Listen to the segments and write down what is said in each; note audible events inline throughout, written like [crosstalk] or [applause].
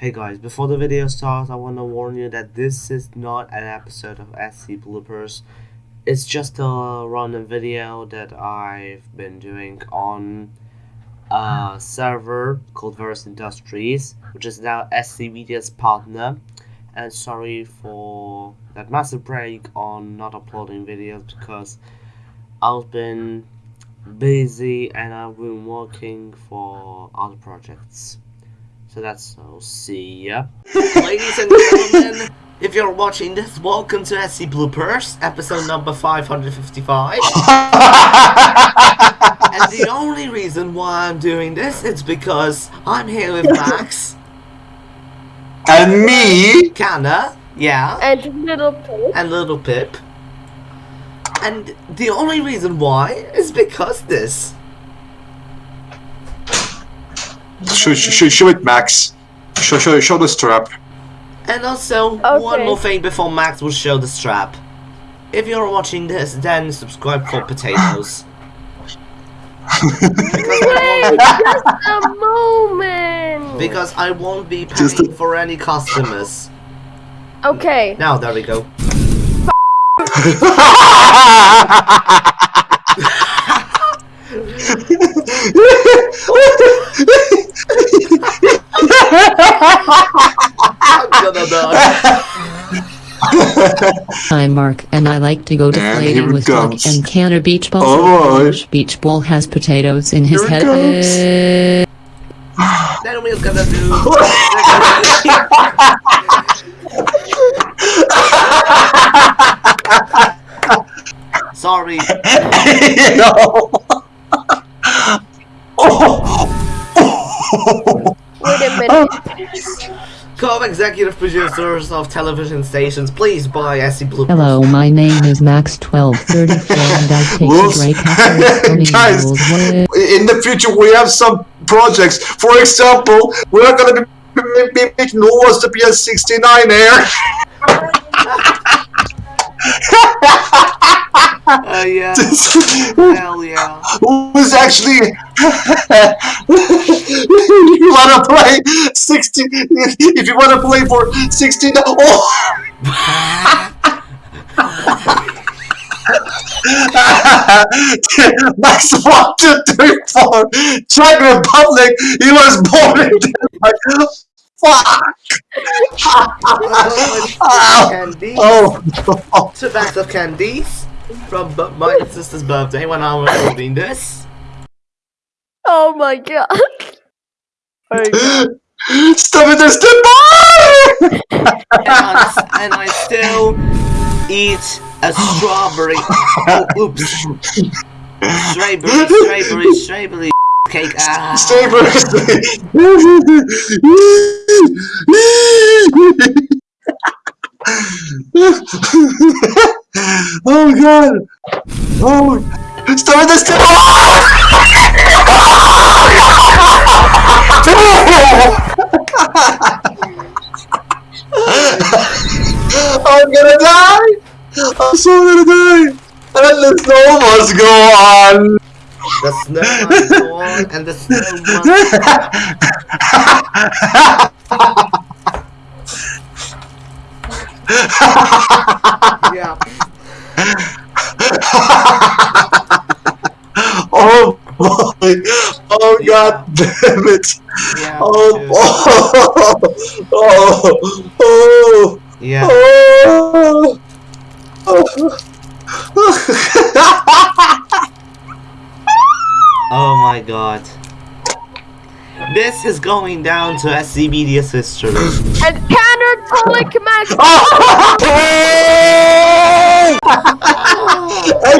Hey guys, before the video starts, I want to warn you that this is not an episode of SC Bloopers. It's just a random video that I've been doing on a server called Verse Industries, which is now SC Media's partner. And sorry for that massive break on not uploading videos because I've been busy and I've been working for other projects. So that's so see ya. [laughs] Ladies and gentlemen, if you're watching this, welcome to SC Bloopers, episode number 555. [laughs] and the only reason why I'm doing this is because I'm here with Max, [laughs] And me? Canna, yeah, And little pig. and Little Pip. And the only reason why is because this. Show, show, show it, Max. Show, show, show the strap. And also, one more thing before Max will show the strap. If you're watching this, then subscribe for potatoes. [laughs] Wait, just a moment. Because I won't be Just paying for any customers. Okay. Now, there we go. [laughs] [laughs] I'm gonna die. I'm Mark, and I like to go And here deflating with Doug comes. and can a beach ball. Oh, so beach ball has potatoes in his Here it head. Then we're gonna do. Sorry. [laughs] no. [laughs] oh. Wait a minute. Co-executive producers of television stations, please buy SC Blue. Hello, my name is Max1234, and I take Wolves. the break after swimming Guys. In the future, we have some projects. For example, we're gonna be, be, be making Noah's the PS69 air. Uh, yeah. [laughs] Hell yeah. Who's actually [laughs] [laughs] if you wanna play 60 if you wanna play for 16 oh [laughs] Max one, two, three, four. Czech Republic. He was born in Denmark. Fuck. Candies. [laughs] Oh, oh. Two bags of candies from my sister's birthday when I was recording this. Oh my god. [laughs] [gasps] Stop it! There's the bar. And I, s- and I still eat a strawberry. Oh, [gasps] oops. Strawberry, strawberry, strawberry cake. Ah. [laughs] oh god! Oh! Start this [laughs] must go on! The snow must go on, and the snow must. Yeah. [laughs] oh boy! Oh god damn it! Yeah. Oh, dude. [laughs] oh, oh, oh, Yeah. oh, Oh [laughs] my god. This is going down to SCBDS history. And Countertonic Max. [laughs] Oh!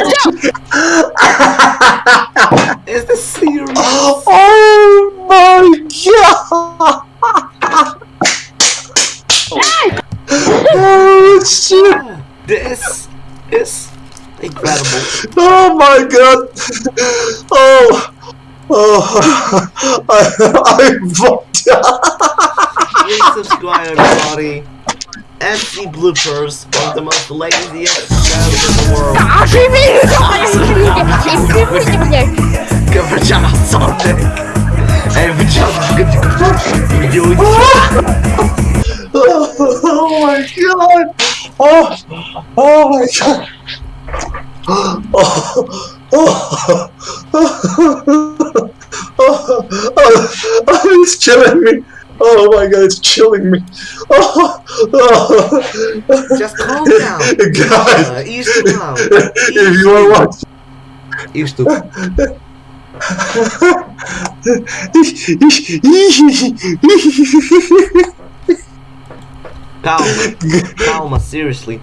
[laughs] Is this serious? oh my god! [laughs] Oh shit! This is incredible. Oh my god! Oh! Oh, I, I fucked up. Please subscribe, everybody. MC Bloopers, one of the most laziest shows in the world. Cover Sonic. Hey, we just good to do it. Oh my god! Oh, oh my god! Oh, oh. oh. Chilling me. Oh my god, it's chilling me. Oh, [laughs] oh. Just calm down. [laughs] Guys. Uh, ease the blow. [laughs] If you are watching. Ease the Calma. Calma, seriously.